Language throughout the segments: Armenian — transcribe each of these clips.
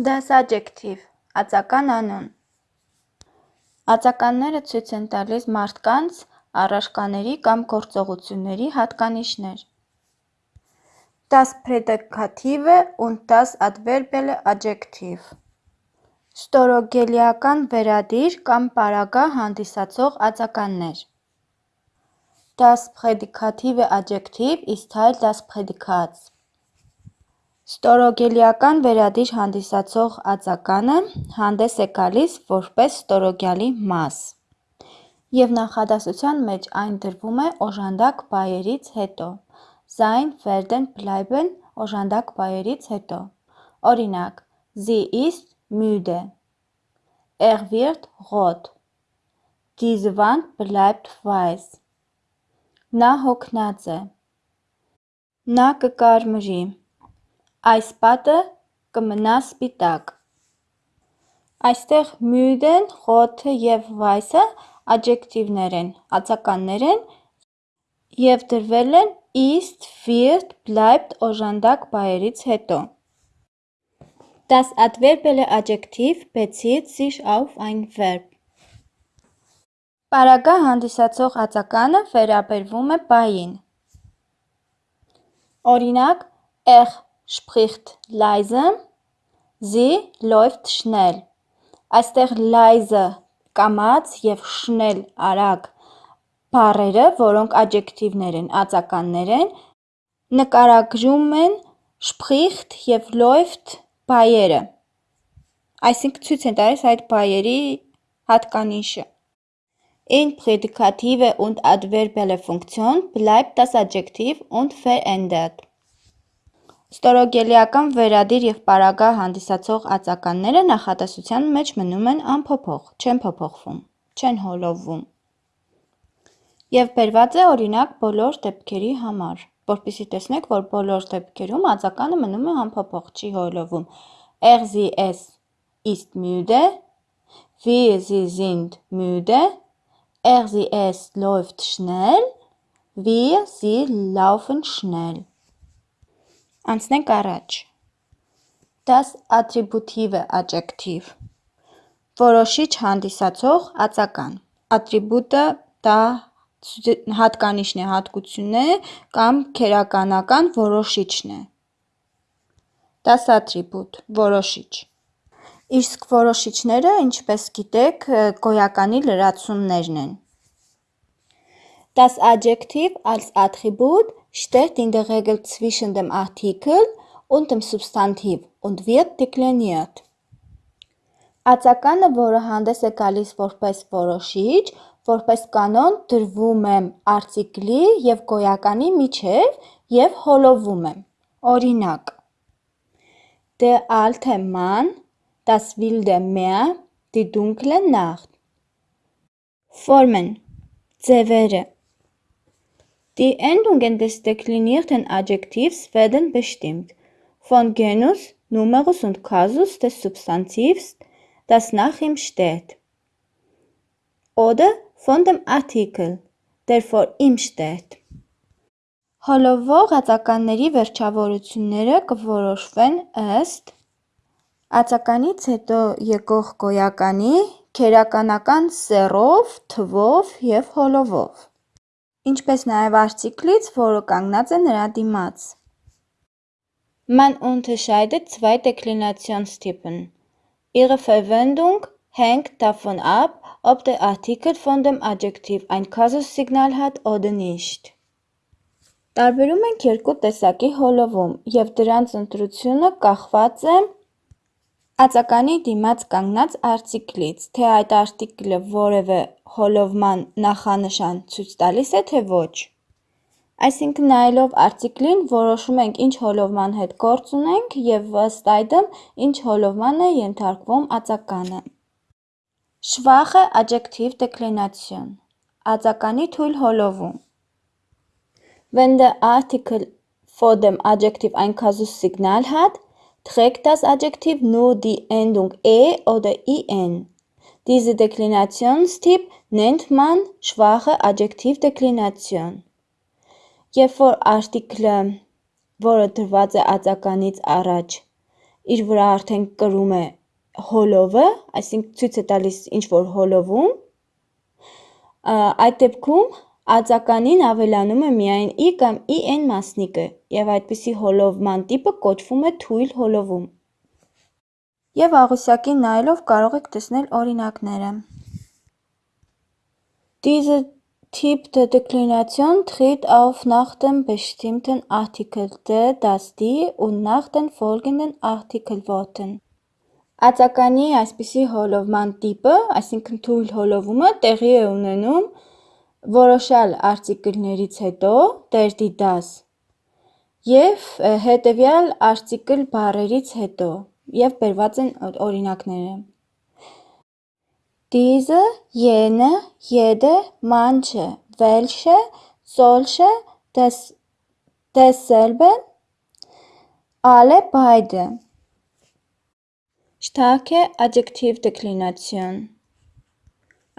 Das Adjektiv ածական անուն Ածականները ցույց են տալիս մարդկանց, առարկաների կամ գործողությունների հատկանիշներ։ Das Prädikative und das Adverbielle Adjektiv Ստորոգելիական վերադիր կամ պարագա հանդիսացող ածականներ Das prädikative Adjektiv ist Teil des Prädikats Ստորոգելիական վերադիր հանդիսացող ածականը հանդես է գալիս որպես ստորոգյալի մաս, և նախադասության մեջ այն դրվում է օժանդակ բայերից հետո (sein werden bleiben օժանդակ բայերից հետո): Օրինակ՝ müde. Er wird rot. Diese Wand bleibt weiß. Նա հոգնած է. Նա կկարմրի. Այս պատը կմնա սպիտակ: Այստեղ müde-ն, rot-ը և weiss-ը աջեկտիվներ են (ածականներ) են և դրվել են ist, wird, bleibt օժանդակ բայերից հետո: Das Adverbielle Adjektiv bezieht sich auf ein Verb. Պարագա հանդիսացող ածականը վերաբերվում է բային: Օրինակ՝ Er spricht leise. Sie läuft schnell. Այստեղ leise կամաց և schnell արագ բառերը, որոնք աջեկտիվներ են (ածականներ) են, նկարագրում են spricht և läuft բայերը, այսինքն՝ ցույց են տալիս այդ բայերի հատկանիշը: In Prädikative und Adverbielle Funktion bleibt das Adjektiv unverändert. Ստորոգելիական վերադիր և պարագա հանդիսացող ածականները նախադասության մեջ մնում են անփոփոխ (չեն փոփոխվում, չեն հոլովվում) և բերված է օրինակ բոլոր դեպքերի համար, որպեսզի տեսնեք, որ բոլոր դեպքերում ածականը մնում է անփոփոխ, չի հոլովում: Er sie es ist müde. Wir sie sind müde. Er sie es läuft schnell. Wir sie laufen schnell: Անցնենք առաջ: Das Attributive Adjektiv Որոշիչ հանդիսացող ածական Attribute-ը դա հատկանիշն է, հատկությունն է կամ քերականական որոշիչն է: Das Attribut որոշիչ Իսկ որոշիչները, ինչպես գիտեք, գոյականի լրացումներն են: Das Adjektiv als Attribut steht in der Regel zwischen dem Artikel und dem Substantiv und wird dekliniert: Ածականը, որը հանդես է գալիս որպես որոշիչ, որպես կանոն դրվում է արտիկլի և գոյականի միջև և հոլովում է: Օրինակ՝ Der alte Mann, das wilde Meer, die dunkle Nacht: Formen. Ձևերը Die Endungen des deklinierten Adjektivs werden bestimmt: Von Genus, Numerus und Kasus des Substantivs, das nach ihm steht, oder von dem Artikel, der vor ihm steht: Հոլովող ածականների վերջավորությունները կորոշվեն ըստ ածականից հետո եկող գոյականի քերականական սեռով, թվով և հոլովով, ինչպես նաև արտիկլից, որը կանգնած է նրա դիմաց: Man unterscheidet zwei Deklinationstypen. Ihre Verwendung hängt davon ab, ob der Artikel von dem Adjektiv ein Kasussignal hat oder nicht. Տարբերում ենք երկու տեսակի հոլովում, և դրանց ընտրությունը կախված է ածականի դիմաց կանգնած արտիկլից, թե այդ արտիկլը որևէ հոլովման նախանշան ցույց տալիս է, թե ոչ: Այսինքն՝ նայելով արտիկլին որոշում ենք ինչ հոլովման հետ գործ ունենք և ըստ այդմ ինչ հոլովման է ենթարկվում ածականը: Schwache Adjektivdeklination Ածականի թույլ հոլովում Wenn der Artikel vor dem Adjektiv ein Kasussignal hat, trägt das Adjektiv nur die Endung "-e" oder "-in". Diese Deklinationstyp nennt man schwache Adjektivdeklination: Երբ որ արտիկլը, որը դրված է ածականից առաջ, իր վրա արդեն կրում է հոլովը, այսինքն ցույց է տալիս ինչ-որ հոլովում, այդ դեպքում ածականին ավելանում է միայն i կամ in մասնիկը և այդպիսի հոլովման տիպը կոչվում է թույլ հոլովում։ Եվ աղյուսակին նայելով կարող եք տեսնել օրինակները։ Diese Typ der Deklination tritt auf nach dem bestimmten Artikel der, das, die und nach den folgenden Artikelworten։ Ածականի այսպիսի հոլովման տիպը, այսինքն թույլ հոլովումը տեղի է ունենում որոշյալ արտիկլներից հետո (der, die, das) և հետևյալ արտիկլ բառերից հետո և բերված են օրինակները. diese, jene, jede, manche, welche, solche, desselbe, alle, beide Starke Adjektivdeklination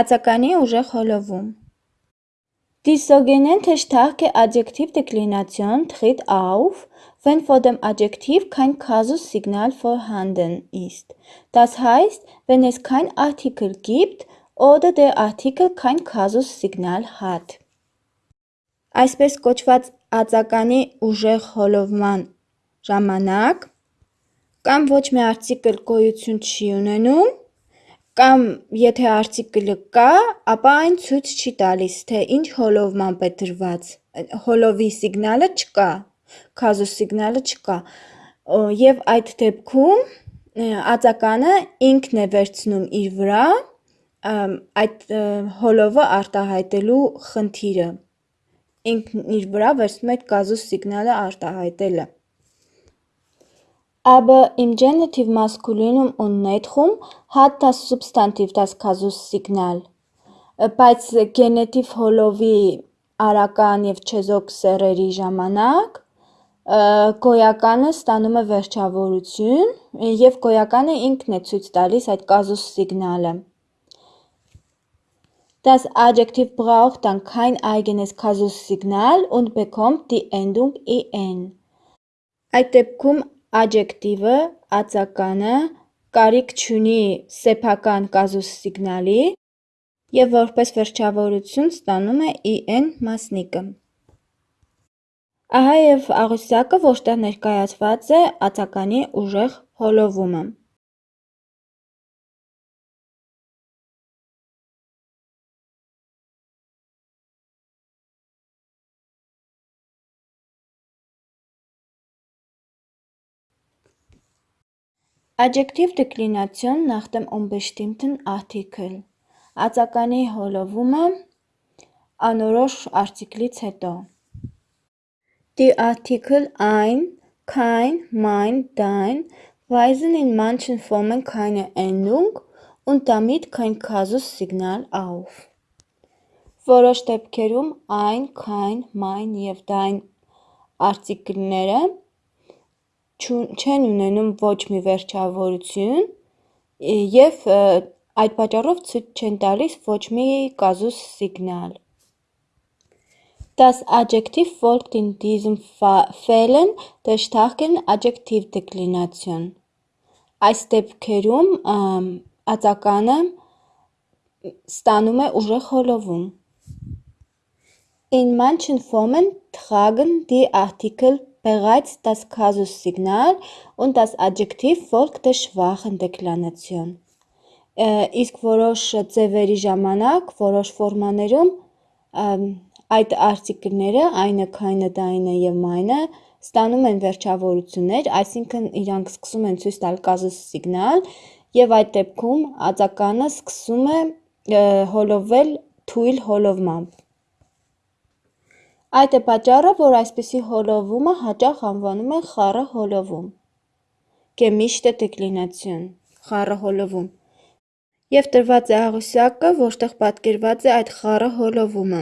Ածականի ուժեղ հոլովում Die sogenannte starke Adjektivdeklination tritt auf, wenn vor dem Adjektiv kein Kasussignal vorhanden ist, das heißt, wenn es kein Artikel gibt oder der Artikel kein Kasussignal hat։ Այսպես կոչված ածականի ուժեղ հոլովման ժամանակ կամ ոչ մի արտիկլ գոյություն չի ունենում, կամ եթե արտիկլը կա, ապա այն ցույց չի տալիս, թե ինչ հոլովմամբ է դրված, հոլովի սիգնալը չկա, քազուսիգնալը չկա, և այդ դեպքում ածականը ինքն է վերցնում իր վրա այդ հոլովը արտահայտելու խնդիրը, ինքն իր վրա վերցնում է այդ կազուսիգնալը արտահայտելը։ Aber im Genitiv Maskulinum und Neutrum hat das Substantiv das Kasussignal, բայց գենետիվ հոլովի արական և չեզոք սեռերի ժամանակ գոյականը ստանում է վերջավորություն և գոյականը ինքն է ցույց տալիս այդ կազուս սիգնալը։ Das Adjektiv braucht dann kein eigenes Kasussignal und bekommt die Endung -in։ Այդ դեպքում աջեկտիվը (ածականը) կարիք չունի սեփական կազուսիգնալի և որպես վերջավորություն ստանում է -in մասնիկը։ Ահա և աղյուսակը, որտեղ ներկայացված է ածականի ուժեղ հոլովումը։ Adjektivdeklination nach dem unbestimmten Artikel Ածականի հոլովումը անորոշ արտիքլից հետո Die Artikel ein, kein, mein, dein weisen in manchen Formen keine Endung und damit kein Kasussignal auf։ Որոշ դեպքերում ein, kein, mein և dein արտիկլները չեն ունենում ոչ մի վերջավորություն և այդ պատճառով ցույց չեն տալիս ոչ մի կազուսիգնալ։ Das Adjektiv folgt in diesen Fällen der starken Adjektivdeklination։ Այս դեպքերում ածականը ստանում է ուժեղ հոլովում։ In manchen Formen tragen die Artikel bereits das Kasussignal und das Adjektiv folgt der schwachen Deklination։ Իսկ որոշ ձևերի ժամանակ, որոշ ֆորմաներում այդ արտիկլները (այնը, քայնը, դայնը և մայնը) ստանում են վերջավորություններ, այսինքն իրանք սկսում են ցույց տալ կազուսիգնալ և այդ դեպքում ածականը սկսում է հոլովել թույլ հոլովմամբ։ Այդ է պատճառը, որ այսպիսի հոլովումը հաճախ անվանում են խառը հոլովում (Gemischte Deklination՝ խառը հոլովում) և տրված է աղյուսակը, որտեղ պատկերված է այդ խառը հոլովումը։